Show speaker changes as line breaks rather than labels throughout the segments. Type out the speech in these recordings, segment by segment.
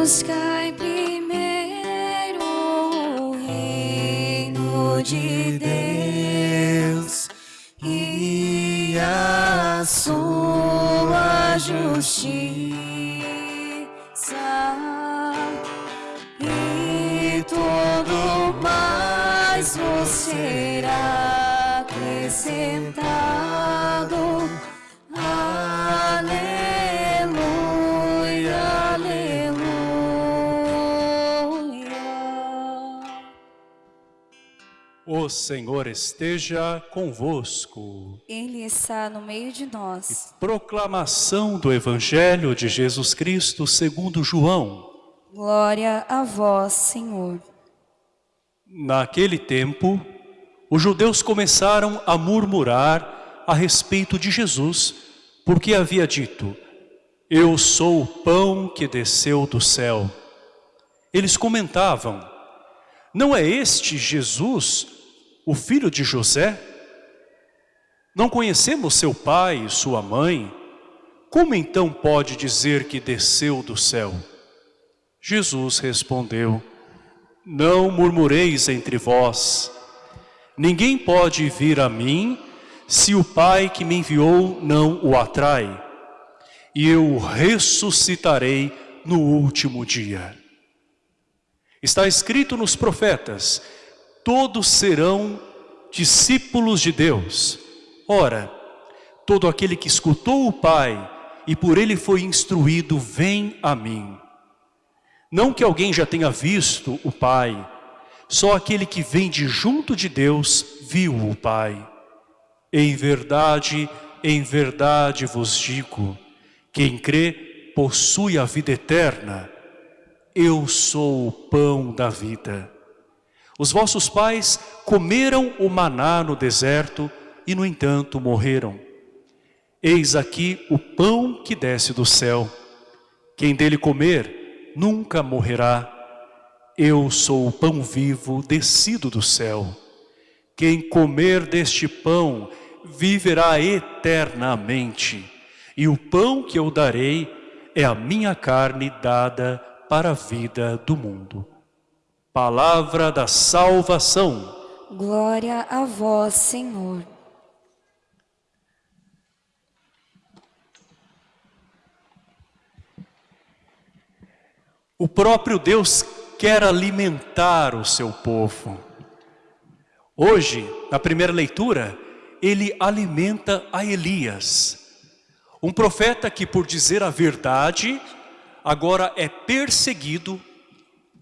Buscai primeiro o reino de Deus e a sua justiça e tudo mais vos será acrescentado.
O Senhor esteja convosco.
Ele está no meio de nós.
Proclamação do Evangelho de Jesus Cristo segundo João.
Glória a vós, Senhor.
Naquele tempo, os judeus começaram a murmurar a respeito de Jesus, porque havia dito, eu sou o pão que desceu do céu. Eles comentavam, não é este Jesus, o filho de José? Não conhecemos seu pai e sua mãe? Como então pode dizer que desceu do céu? Jesus respondeu, não murmureis entre vós. Ninguém pode vir a mim se o Pai que me enviou não o atrai. E eu o ressuscitarei no último dia. Está escrito nos profetas, todos serão discípulos de Deus. Ora, todo aquele que escutou o Pai e por ele foi instruído, vem a mim. Não que alguém já tenha visto o Pai, só aquele que vem de junto de Deus viu o Pai. Em verdade, em verdade vos digo, quem crê possui a vida eterna. Eu sou o pão da vida. Os vossos pais comeram o maná no deserto e, no entanto, morreram. Eis aqui o pão que desce do céu. Quem dele comer, nunca morrerá. Eu sou o pão vivo descido do céu. Quem comer deste pão viverá eternamente. E o pão que eu darei é a minha carne dada para a vida do mundo. Palavra da salvação.
Glória a vós, Senhor.
O próprio Deus quer alimentar o seu povo. Hoje, na primeira leitura, ele alimenta a Elias. Um profeta que, por dizer a verdade, agora é perseguido,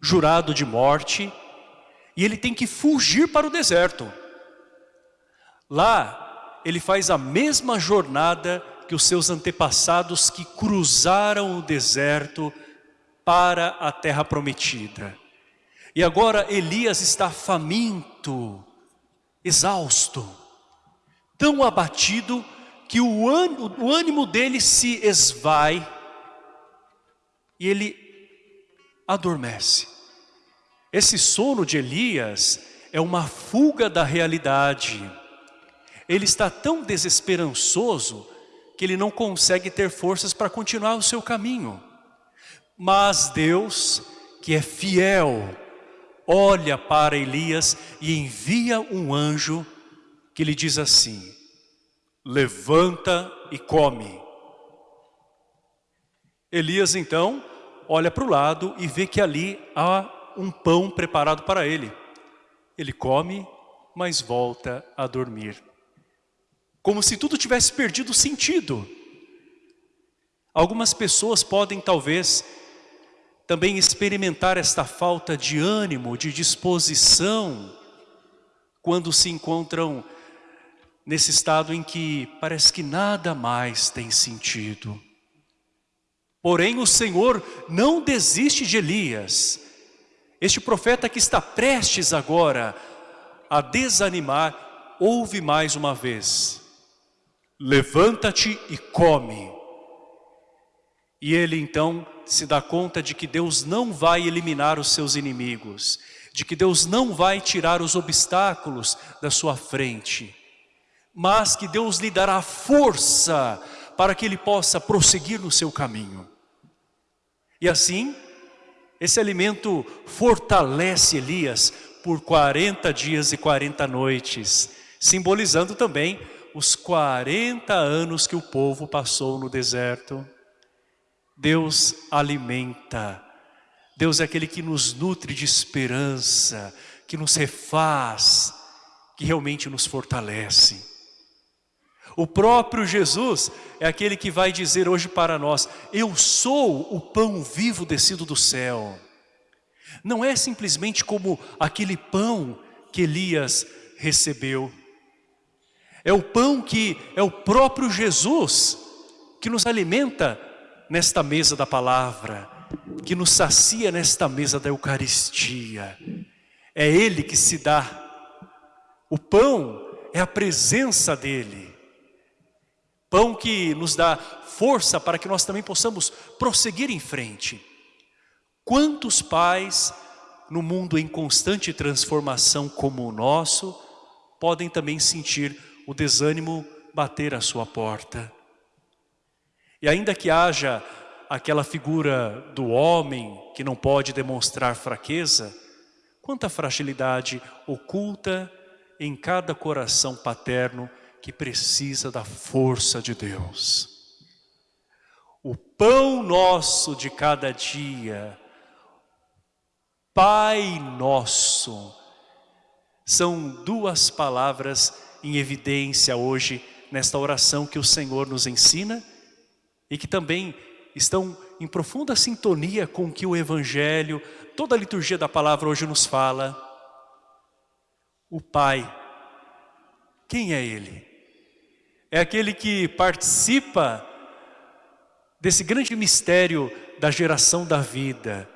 jurado de morte, e ele tem que fugir para o deserto. Lá, ele faz a mesma jornada que os seus antepassados que cruzaram o deserto para a terra prometida. E agora Elias está faminto, exausto, tão abatido que o ânimo, dele se esvai e ele adormece. Esse sono de Elias é uma fuga da realidade. Ele está tão desesperançoso que ele não consegue ter forças para continuar o seu caminho. Mas Deus, que é fiel, olha para Elias e envia um anjo que lhe diz assim, levanta e come. Elias então olha para o lado e vê que ali há um pão preparado para ele. Ele come, mas volta a dormir. Como se tudo tivesse perdido sentido. Algumas pessoas podem talvez também experimentar esta falta de ânimo, de disposição, quando se encontram nesse estado em que parece que nada mais tem sentido. Porém, o Senhor não desiste de Elias. Este profeta que está prestes agora a desanimar, ouve mais uma vez. Levanta-te e come. E ele então se dá conta de que Deus não vai eliminar os seus inimigos, de que Deus não vai tirar os obstáculos da sua frente, mas que Deus lhe dará força para que ele possa prosseguir no seu caminho. E assim, Esse alimento fortalece Elias por 40 dias e 40 noites, simbolizando também os 40 anos que o povo passou no deserto. Deus alimenta. Deus é aquele que nos nutre de esperança, que nos refaz, que realmente nos fortalece. O próprio Jesus é aquele que vai dizer hoje para nós, eu sou o pão vivo descido do céu. Não é simplesmente como aquele pão que Elias recebeu. É o pão que é o próprio Jesus que nos alimenta nesta mesa da palavra, que nos sacia nesta mesa da Eucaristia. É Ele que se dá. O pão é a presença dEle. Pão que nos dá força para que nós também possamos prosseguir em frente. Quantos pais no mundo em constante transformação como o nosso podem também sentir o desânimo bater à sua porta? E ainda que haja aquela figura do homem que não pode demonstrar fraqueza, quanta fragilidade oculta em cada coração paterno que precisa da força de Deus. O pão nosso de cada dia, Pai Nosso, são duas palavras em evidência hoje nesta oração que o Senhor nos ensina e que também estão em profunda sintonia com o que o Evangelho, toda a liturgia da palavra hoje nos fala. O Pai, quem é Ele? É aquele que participa desse grande mistério da geração da vida.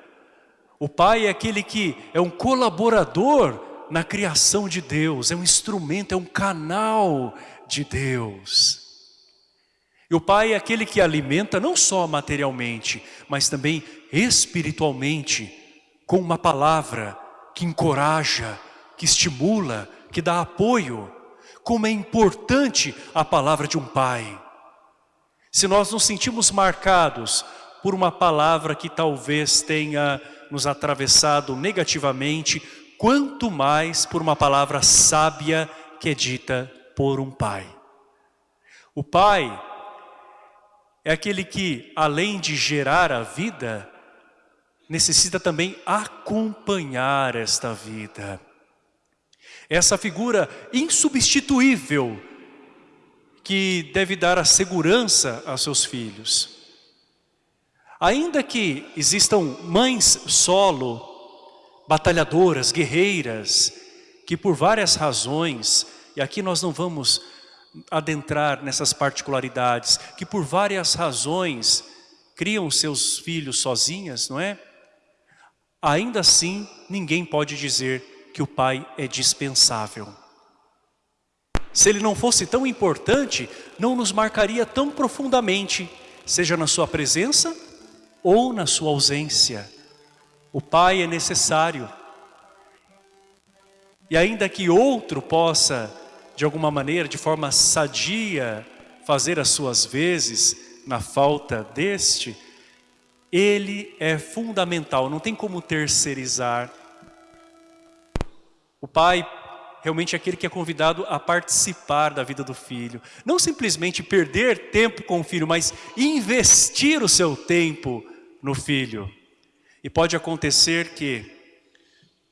O Pai é aquele que é um colaborador na criação de Deus, é um instrumento, é um canal de Deus. E o Pai é aquele que alimenta não só materialmente, mas também espiritualmente, com uma palavra que encoraja, que estimula, que dá apoio. Como é importante a palavra de um Pai. Se nós nos sentimos marcados por uma palavra que talvez tenha nos atravessado negativamente, quanto mais por uma palavra sábia que é dita por um Pai. O Pai é aquele que, além de gerar a vida, necessita também acompanhar esta vida. Essa figura insubstituível que deve dar a segurança aos seus filhos. Ainda que existam mães solo, batalhadoras, guerreiras, que por várias razões, e aqui nós não vamos adentrar nessas particularidades, que por várias razões criam seus filhos sozinhas, não é? Ainda assim, ninguém pode dizer que o pai é dispensável. Se ele não fosse tão importante, não nos marcaria tão profundamente, seja na sua presença ou na sua ausência. O pai é necessário. E ainda que outro possa de alguma maneira, de forma sadia, fazer as suas vezes na falta deste, ele é fundamental, não tem como terceirizar. O pai realmente é aquele que é convidado a participar da vida do filho. Não simplesmente perder tempo com o filho, mas investir o seu tempo no filho. E pode acontecer que,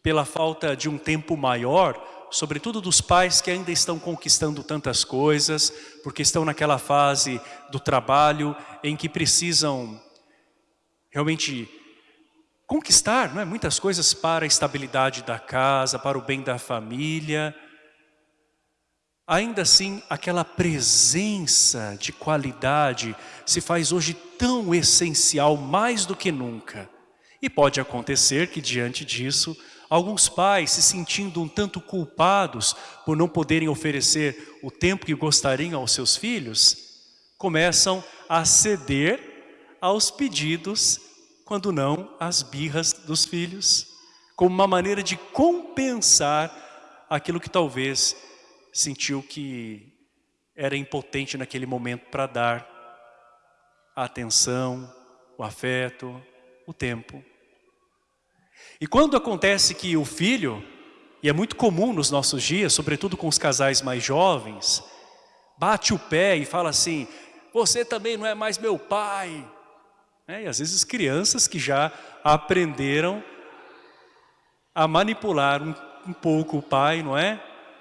pela falta de um tempo maior, sobretudo dos pais que ainda estão conquistando tantas coisas, porque estão naquela fase do trabalho em que precisam realmente conquistar não é? muitas coisas para a estabilidade da casa, para o bem da família. Ainda assim, aquela presença de qualidade se faz hoje tão essencial, mais do que nunca. E pode acontecer que diante disso Alguns pais se sentindo um tanto culpados por não poderem oferecer o tempo que gostariam aos seus filhos, começam a ceder aos pedidos, quando não às birras dos filhos, como uma maneira de compensar aquilo que talvez sentiu que era impotente naquele momento para dar a atenção, o afeto, o tempo. E quando acontece que o filho, e é muito comum nos nossos dias, sobretudo com os casais mais jovens, bate o pé e fala assim, você também não é mais meu pai. É, e às vezes crianças que já aprenderam a manipular um, um pouco o pai, não é?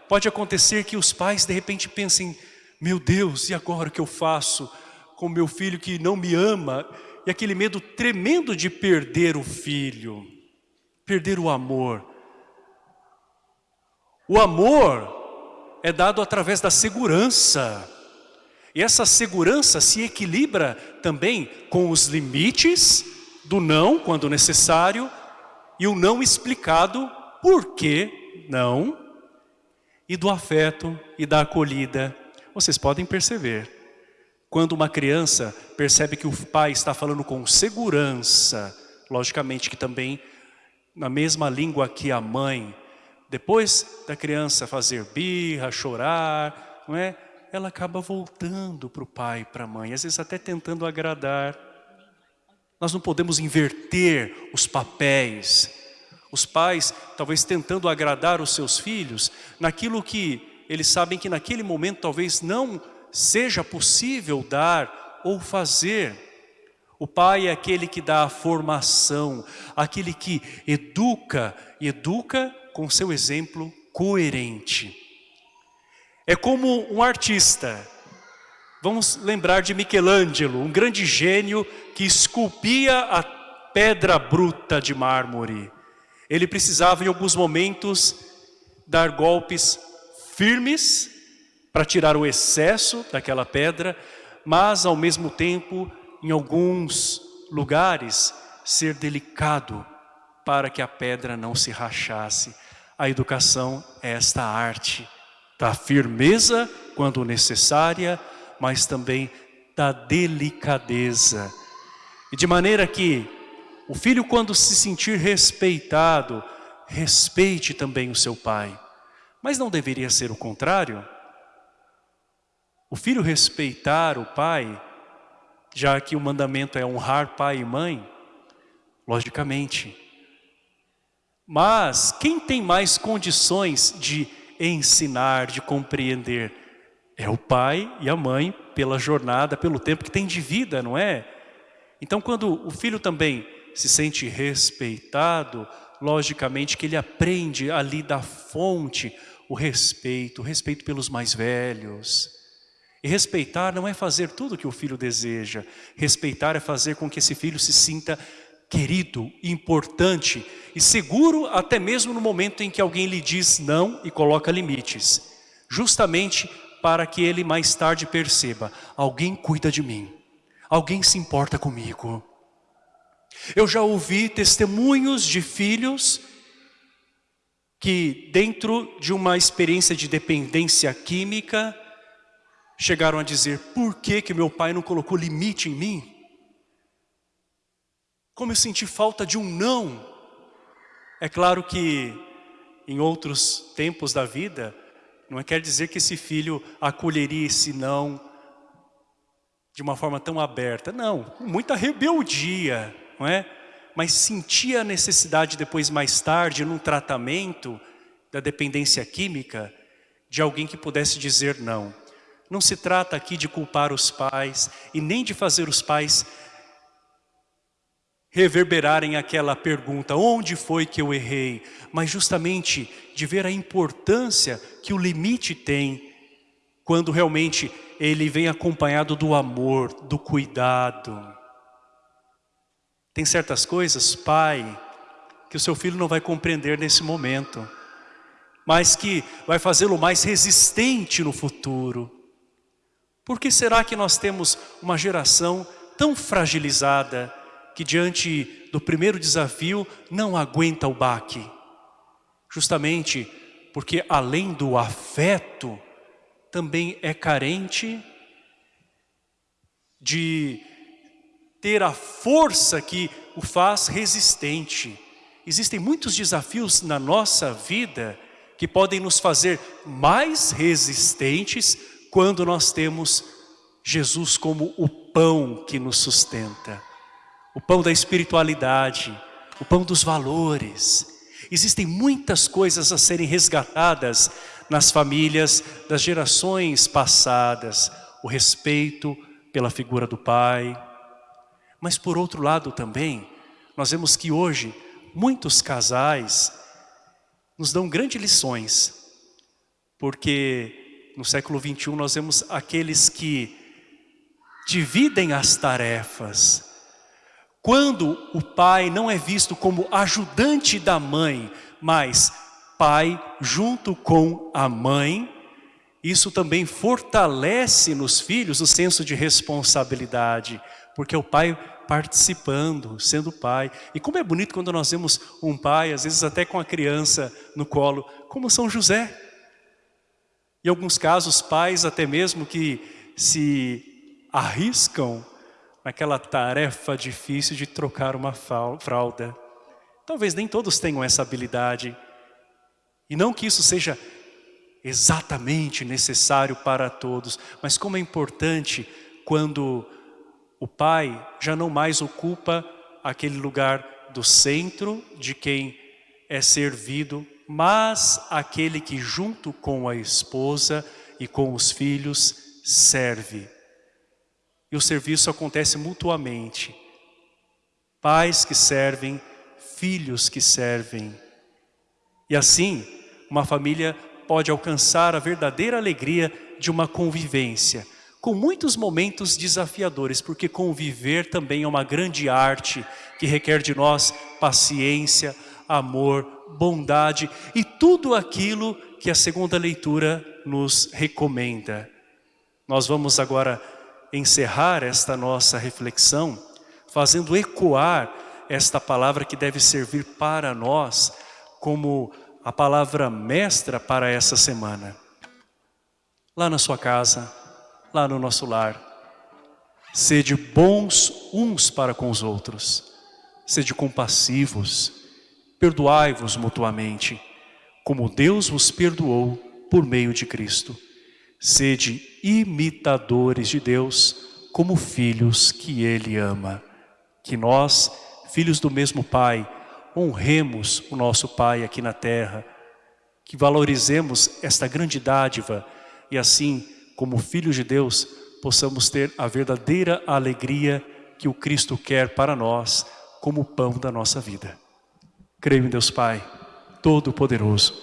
Pode acontecer que os pais de repente pensem, meu Deus, e agora o que eu faço com meu filho que não me ama? E aquele medo tremendo de perder o filho, perder o amor. O amor é dado através da segurança. Essa segurança se equilibra também com os limites do não, quando necessário, e o não explicado, por que não, e do afeto e da acolhida. Vocês podem perceber, quando uma criança percebe que o pai está falando com segurança, logicamente que também na mesma língua que a mãe, depois da criança fazer birra, chorar, não é? Ela acaba voltando para o pai, para a mãe, às vezes até tentando agradar. Nós não podemos inverter os papéis. Os pais, talvez tentando agradar os seus filhos, naquilo que eles sabem que naquele momento talvez não seja possível dar ou fazer. O pai é aquele que dá a formação, aquele que educa, e educa com seu exemplo coerente. É como um artista. Vamos lembrar de Michelangelo, um grande gênio que esculpia a pedra bruta de mármore. Ele precisava em alguns momentos dar golpes firmes para tirar o excesso daquela pedra, mas ao mesmo tempo, em alguns lugares, ser delicado para que a pedra não se rachasse. A educação é esta arte da firmeza quando necessária, mas também da delicadeza. E de maneira que o filho quando se sentir respeitado, respeite também o seu pai. Mas não deveria ser o contrário? O filho respeitar o pai, já que o mandamento é honrar pai e mãe, logicamente. Mas quem tem mais condições de ensinar, de compreender. É o pai e a mãe pela jornada, pelo tempo que tem de vida, não é? Então quando o filho também se sente respeitado, logicamente que ele aprende ali da fonte o respeito, o respeito pelos mais velhos. E respeitar não é fazer tudo o que o filho deseja. Respeitar é fazer com que esse filho se sinta querido, importante e seguro até mesmo no momento em que alguém lhe diz não e coloca limites. Justamente para que ele mais tarde perceba, alguém cuida de mim, alguém se importa comigo. Eu já ouvi testemunhos de filhos que dentro de uma experiência de dependência química, chegaram a dizer, por que que meu pai não colocou limite em mim? Como eu senti falta de um não. É claro que em outros tempos da vida, não é quer dizer que esse filho acolheria esse não de uma forma tão aberta. Não, muita rebeldia, não é? Mas sentia a necessidade depois, mais tarde, num tratamento da dependência química, de alguém que pudesse dizer não. Não se trata aqui de culpar os pais e nem de fazer os pais reverberarem aquela pergunta, onde foi que eu errei? Mas justamente de ver a importância que o limite tem quando realmente ele vem acompanhado do amor, do cuidado. Tem certas coisas, pai, que o seu filho não vai compreender nesse momento, mas que vai fazê-lo mais resistente no futuro. Por que será que nós temos uma geração tão fragilizada, que diante do primeiro desafio não aguenta o baque. Justamente porque além do afeto, também é carente de ter a força que o faz resistente. Existem muitos desafios na nossa vida que podem nos fazer mais resistentes quando nós temos Jesus como o pão que nos sustenta o pão da espiritualidade, o pão dos valores. Existem muitas coisas a serem resgatadas nas famílias das gerações passadas. O respeito pela figura do pai. Mas por outro lado também, nós vemos que hoje muitos casais nos dão grandes lições. Porque no século 21 nós vemos aqueles que dividem as tarefas. Quando o pai não é visto como ajudante da mãe, mas pai junto com a mãe, isso também fortalece nos filhos o senso de responsabilidade, porque o pai participando, sendo pai. E como é bonito quando nós vemos um pai, às vezes até com a criança no colo, como São José. Em alguns casos, pais até mesmo que se arriscam naquela tarefa difícil de trocar uma fralda. Talvez nem todos tenham essa habilidade. E não que isso seja exatamente necessário para todos, mas como é importante quando o pai já não mais ocupa aquele lugar do centro de quem é servido, mas aquele que junto com a esposa e com os filhos serve. E o serviço acontece mutuamente. Pais que servem, filhos que servem. E assim, uma família pode alcançar a verdadeira alegria de uma convivência, com muitos momentos desafiadores, porque conviver também é uma grande arte que requer de nós paciência, amor, bondade e tudo aquilo que a segunda leitura nos recomenda. Nós vamos agora encerrar esta nossa reflexão fazendo ecoar esta palavra que deve servir para nós como a palavra mestra para essa semana. Lá na sua casa, lá no nosso lar, sede bons uns para com os outros, sede compassivos, perdoai-vos mutuamente, como Deus vos perdoou por meio de Cristo. Sede imitadores de Deus como filhos que Ele ama. Que nós, filhos do mesmo Pai, honremos o nosso Pai aqui na terra, que valorizemos esta grande dádiva e assim, como filhos de Deus, possamos ter a verdadeira alegria que o Cristo quer para nós como pão da nossa vida. Creio em Deus Pai, Todo-Poderoso,